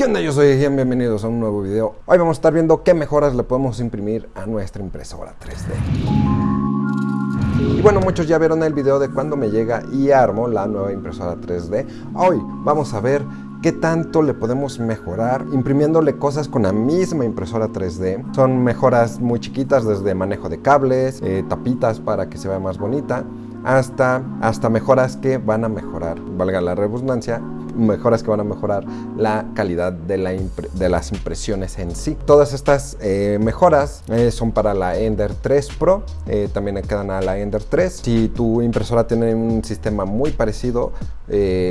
¿Qué onda? Yo soy Ejian, bienvenidos a un nuevo video. Hoy vamos a estar viendo qué mejoras le podemos imprimir a nuestra impresora 3D. Y bueno, muchos ya vieron el video de cuando me llega y armo la nueva impresora 3D. Hoy vamos a ver qué tanto le podemos mejorar imprimiéndole cosas con la misma impresora 3D. Son mejoras muy chiquitas desde manejo de cables, eh, tapitas para que se vea más bonita, hasta, hasta mejoras que van a mejorar, valga la redundancia, mejoras que van a mejorar la calidad de, la de las impresiones en sí. Todas estas eh, mejoras eh, son para la Ender 3 Pro, eh, también quedan a la Ender 3. Si tu impresora tiene un sistema muy parecido,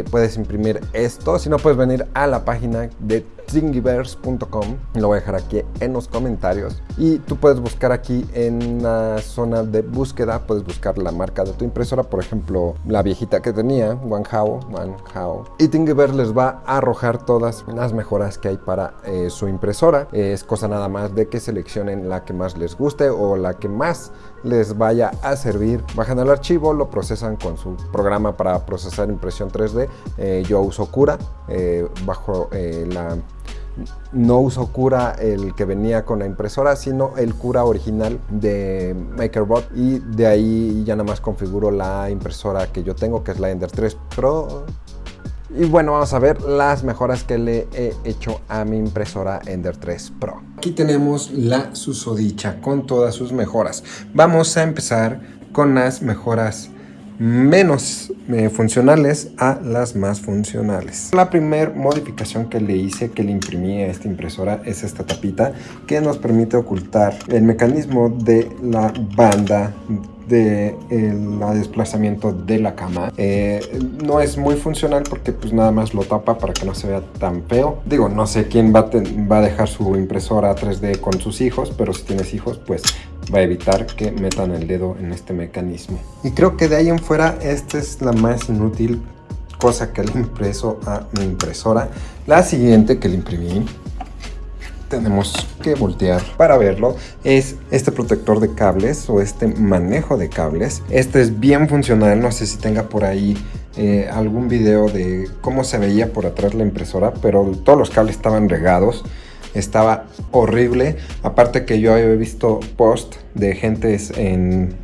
puedes imprimir esto. Si no, puedes venir a la página de thingiverse.com, lo voy a dejar aquí en los comentarios. Y tú puedes buscar aquí en la zona de búsqueda, puedes buscar la marca de tu impresora, por ejemplo, la viejita que tenía, Wanhao, Wanhao. Y Thingiverse les va a arrojar todas las mejoras que hay para eh, su impresora. Es cosa nada más de que seleccionen la que más les guste o la que más les vaya a servir. Bajan el archivo, lo procesan con su programa para procesar impresión 3D. Eh, yo uso Cura eh, bajo la no uso cura el que venía con la impresora, sino el cura original de MakerBot y de ahí ya nada más configuro la impresora que yo tengo, que es la Ender 3 Pro. Y bueno, vamos a ver las mejoras que le he hecho a mi impresora Ender 3 Pro. Aquí tenemos la susodicha con todas sus mejoras. Vamos a empezar con las mejoras menos eh, funcionales a las más funcionales. La primera modificación que le hice, que le imprimí a esta impresora, es esta tapita que nos permite ocultar el mecanismo de la banda de el desplazamiento de la cama. Eh, no es muy funcional porque pues nada más lo tapa para que no se vea tan feo. Digo, no sé quién va a, va a dejar su impresora 3D con sus hijos, pero si tienes hijos, pues va a evitar que metan el dedo en este mecanismo. Y creo que de ahí en fuera esta es la más inútil cosa que le impreso a mi impresora. La siguiente que le imprimí tenemos que voltear para verlo es este protector de cables o este manejo de cables este es bien funcional no sé si tenga por ahí eh, algún video de cómo se veía por atrás la impresora pero todos los cables estaban regados estaba horrible. Aparte que yo había visto post de gentes en,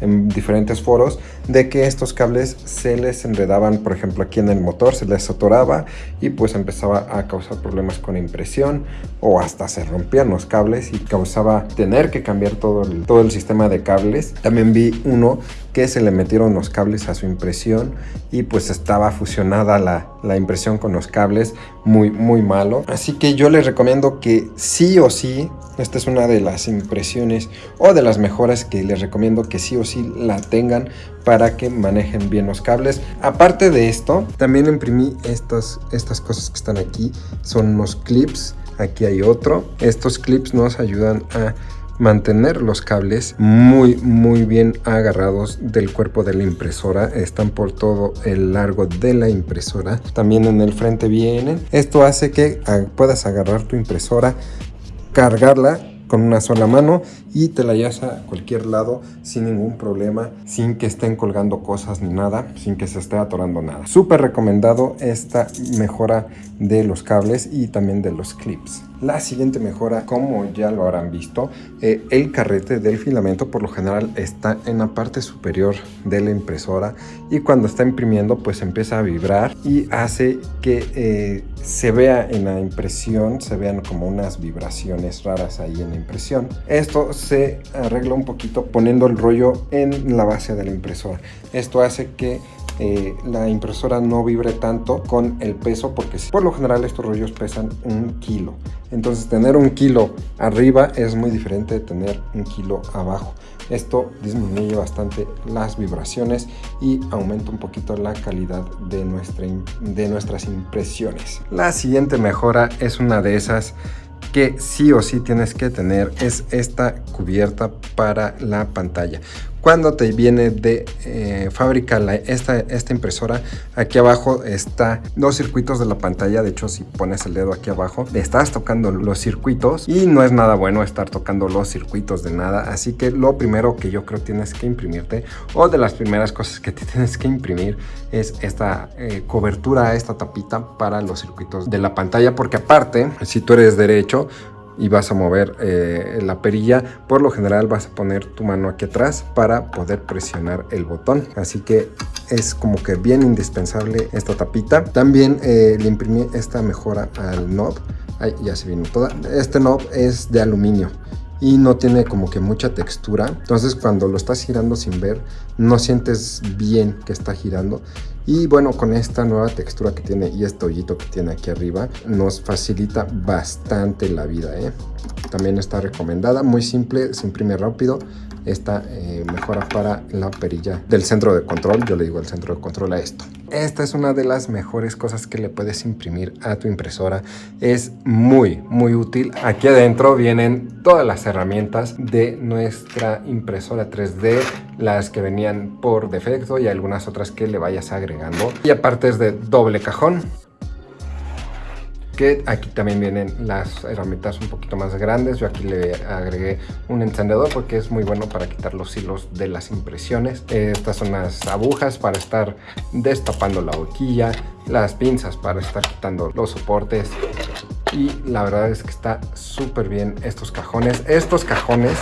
en diferentes foros de que estos cables se les enredaban, por ejemplo aquí en el motor, se les atoraba y pues empezaba a causar problemas con impresión o hasta se rompían los cables y causaba tener que cambiar todo el, todo el sistema de cables. También vi uno que se le metieron los cables a su impresión y pues estaba fusionada la, la impresión con los cables muy muy malo. Así que yo les recomiendo que sí o sí, esta es una de las impresiones o de las mejoras que les recomiendo que sí o sí la tengan para que manejen bien los cables. Aparte de esto, también imprimí estas, estas cosas que están aquí. Son unos clips. Aquí hay otro. Estos clips nos ayudan a mantener los cables muy muy bien agarrados del cuerpo de la impresora. Están por todo el largo de la impresora. También en el frente vienen. Esto hace que ah, puedas agarrar tu impresora cargarla con una sola mano y te la llevas a cualquier lado sin ningún problema, sin que estén colgando cosas ni nada, sin que se esté atorando nada. Súper recomendado esta mejora de los cables y también de los clips. La siguiente mejora, como ya lo habrán visto, eh, el carrete del filamento por lo general está en la parte superior de la impresora y cuando está imprimiendo pues empieza a vibrar y hace que eh, se vea en la impresión, se vean como unas vibraciones raras ahí en impresión. Esto se arregla un poquito poniendo el rollo en la base de la impresora. Esto hace que eh, la impresora no vibre tanto con el peso porque por lo general estos rollos pesan un kilo entonces tener un kilo arriba es muy diferente de tener un kilo abajo esto disminuye bastante las vibraciones y aumenta un poquito la calidad de, nuestra, de nuestras impresiones la siguiente mejora es una de esas que sí o sí tienes que tener es esta cubierta para la pantalla cuando te viene de eh, fábrica esta, esta impresora, aquí abajo está los circuitos de la pantalla. De hecho, si pones el dedo aquí abajo, estás tocando los circuitos y no es nada bueno estar tocando los circuitos de nada. Así que lo primero que yo creo tienes que imprimirte o de las primeras cosas que te tienes que imprimir es esta eh, cobertura, esta tapita para los circuitos de la pantalla. Porque aparte, si tú eres derecho, y vas a mover eh, la perilla, por lo general vas a poner tu mano aquí atrás para poder presionar el botón. Así que es como que bien indispensable esta tapita. También eh, le imprimí esta mejora al knob. Ahí ya se vino toda. Este knob es de aluminio y no tiene como que mucha textura. Entonces cuando lo estás girando sin ver, no sientes bien que está girando. Y bueno, con esta nueva textura que tiene y este hoyito que tiene aquí arriba, nos facilita bastante la vida. ¿eh? También está recomendada, muy simple, se imprime rápido esta eh, mejora para la perilla del centro de control. Yo le digo el centro de control a esto. Esta es una de las mejores cosas que le puedes imprimir a tu impresora. Es muy, muy útil. Aquí adentro vienen todas las herramientas de nuestra impresora 3D, las que venían por defecto y algunas otras que le vayas agregando. Y aparte es de doble cajón que aquí también vienen las herramientas un poquito más grandes. Yo aquí le agregué un encendedor porque es muy bueno para quitar los hilos de las impresiones. Estas son las agujas para estar destapando la boquilla, las pinzas para estar quitando los soportes y la verdad es que está súper bien estos cajones. Estos cajones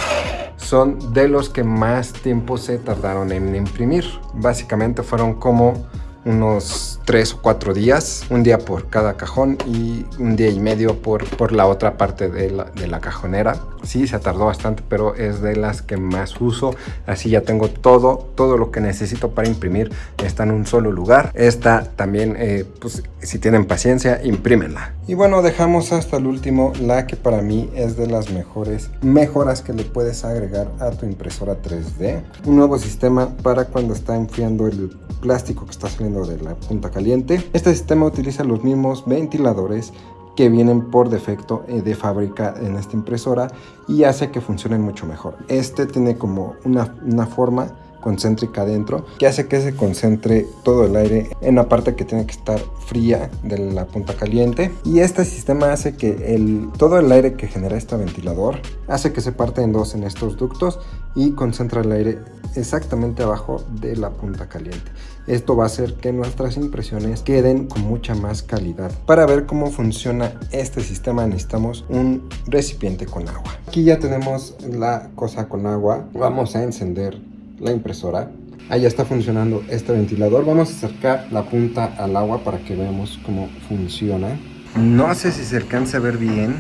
son de los que más tiempo se tardaron en imprimir. Básicamente fueron como unos tres o cuatro días, un día por cada cajón y un día y medio por, por la otra parte de la, de la cajonera. Sí, se tardó bastante, pero es de las que más uso. Así ya tengo todo, todo lo que necesito para imprimir. Está en un solo lugar. Esta también, eh, pues si tienen paciencia, imprímenla. Y bueno, dejamos hasta el último la que para mí es de las mejores mejoras que le puedes agregar a tu impresora 3D. Un nuevo sistema para cuando está enfriando el plástico que está saliendo de la punta caliente. Este sistema utiliza los mismos ventiladores que vienen por defecto eh, de fábrica en esta impresora y hace que funcionen mucho mejor. Este tiene como una, una forma concéntrica adentro que hace que se concentre todo el aire en la parte que tiene que estar fría de la punta caliente. Y este sistema hace que el, todo el aire que genera este ventilador hace que se parte en dos en estos ductos y concentra el aire exactamente abajo de la punta caliente. Esto va a hacer que nuestras impresiones queden con mucha más calidad. Para ver cómo funciona este sistema necesitamos un recipiente con agua. Aquí ya tenemos la cosa con agua. Vamos a encender la impresora. Ahí ya está funcionando este ventilador. Vamos a acercar la punta al agua para que veamos cómo funciona. No sé si se alcanza a ver bien,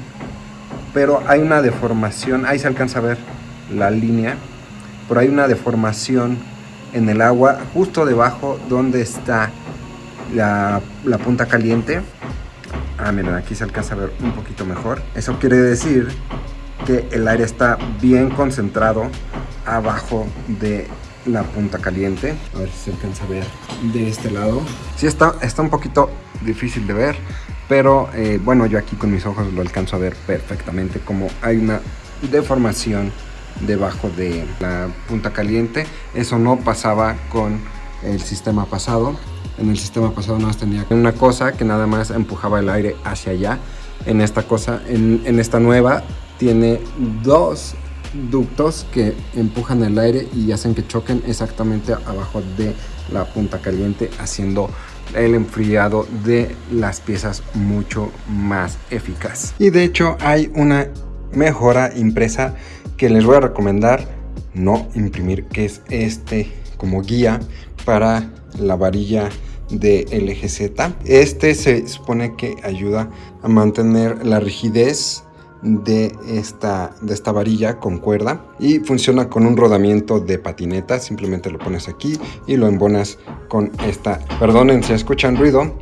pero hay una deformación. Ahí se alcanza a ver la línea, pero hay una deformación en el agua justo debajo donde está la, punta caliente. Ah, miren, aquí se alcanza a ver un poquito mejor. Eso quiere decir que el aire está bien concentrado abajo de la punta caliente. A ver si se alcanza a ver de este lado. Sí, está, está un poquito difícil de ver, pero eh, bueno, yo aquí con mis ojos lo alcanzo a ver perfectamente como hay una deformación debajo de la punta caliente. Eso no pasaba con el sistema pasado. En el sistema pasado nada más tenía una cosa que nada más empujaba el aire hacia allá. En esta cosa, en, en esta nueva, tiene dos ductos que empujan el aire y hacen que choquen exactamente abajo de la punta caliente haciendo el enfriado de las piezas mucho más eficaz. Y de hecho hay una mejora impresa que les voy a recomendar no imprimir que es este como guía para la varilla de LGZ este se supone que ayuda a mantener la rigidez de esta, de esta varilla con cuerda y funciona con un rodamiento de patineta. Simplemente lo pones aquí y lo embonas con esta. Perdonen si escuchan ruido,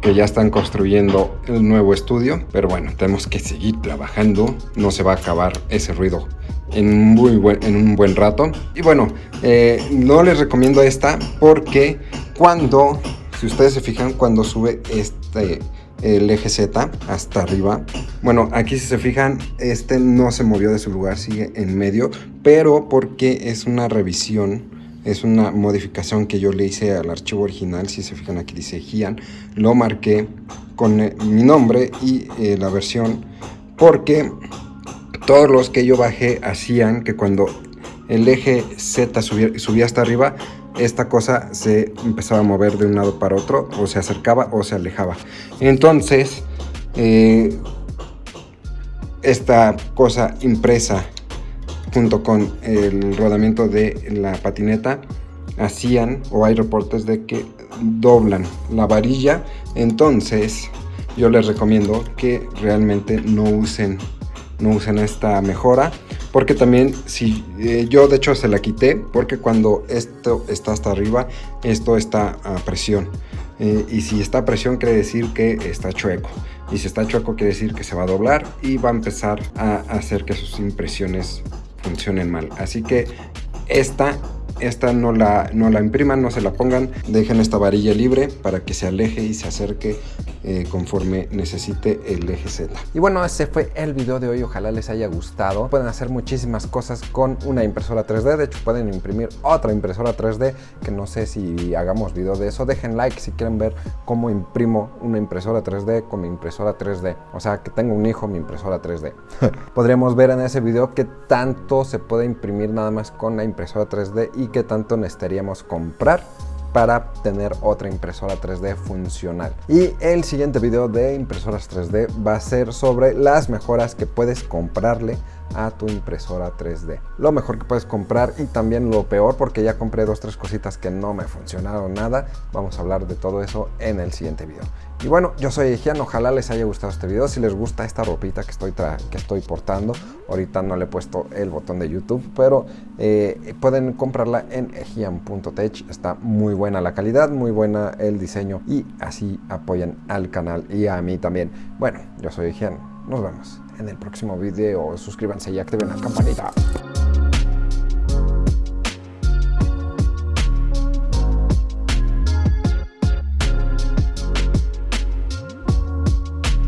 que ya están construyendo el nuevo estudio, pero bueno, tenemos que seguir trabajando. No se va a acabar ese ruido en, muy en un buen rato. Y bueno, eh, no les recomiendo esta porque cuando, si ustedes se fijan, cuando sube este el eje Z hasta arriba. Bueno, aquí si se fijan, este no se movió de su lugar, sigue en medio, pero porque es una revisión es una modificación que yo le hice al archivo original, si se fijan aquí dice Gian, lo marqué con eh, mi nombre y eh, la versión, porque todos los que yo bajé hacían que cuando el eje Z subía, hasta arriba, esta cosa se empezaba a mover de un lado para otro, o se acercaba o se alejaba. Entonces, eh, esta cosa impresa junto con el rodamiento de la patineta hacían o hay reportes de que doblan la varilla entonces yo les recomiendo que realmente no usen no usen esta mejora porque también si eh, yo de hecho se la quité porque cuando esto está hasta arriba esto está a presión eh, y si está a presión quiere decir que está chueco y si está chueco quiere decir que se va a doblar y va a empezar a hacer que sus impresiones funcionen mal. Así que esta esta no la, no la impriman, no se la pongan, dejen esta varilla libre para que se aleje y se acerque eh, conforme necesite el eje Z. Y bueno, ese fue el video de hoy, ojalá les haya gustado. Pueden hacer muchísimas cosas con una impresora 3D, de hecho pueden imprimir otra impresora 3D, que no sé si hagamos video de eso. Dejen like si quieren ver cómo imprimo una impresora 3D con mi impresora 3D. O sea, que tengo un hijo, mi impresora 3D. Podríamos ver en ese video qué tanto se puede imprimir nada más con la impresora 3D y qué tanto necesitaríamos comprar para tener otra impresora 3D funcional. Y el siguiente video de impresoras 3D va a ser sobre las mejoras que puedes comprarle a tu impresora 3D. Lo mejor que puedes comprar y también lo peor porque ya compré dos tres cositas que no me funcionaron nada. Vamos a hablar de todo eso en el siguiente video. Y bueno, yo soy Ejian, ojalá les haya gustado este video. Si les gusta esta ropita que estoy, que estoy portando, ahorita no le he puesto el botón de YouTube, pero eh, pueden comprarla en ejian.tech. Está muy buena la calidad, muy buena el diseño y así apoyan al canal y a mí también. Bueno, yo soy Ejian, nos vemos en el próximo video. Suscríbanse y activen la campanita.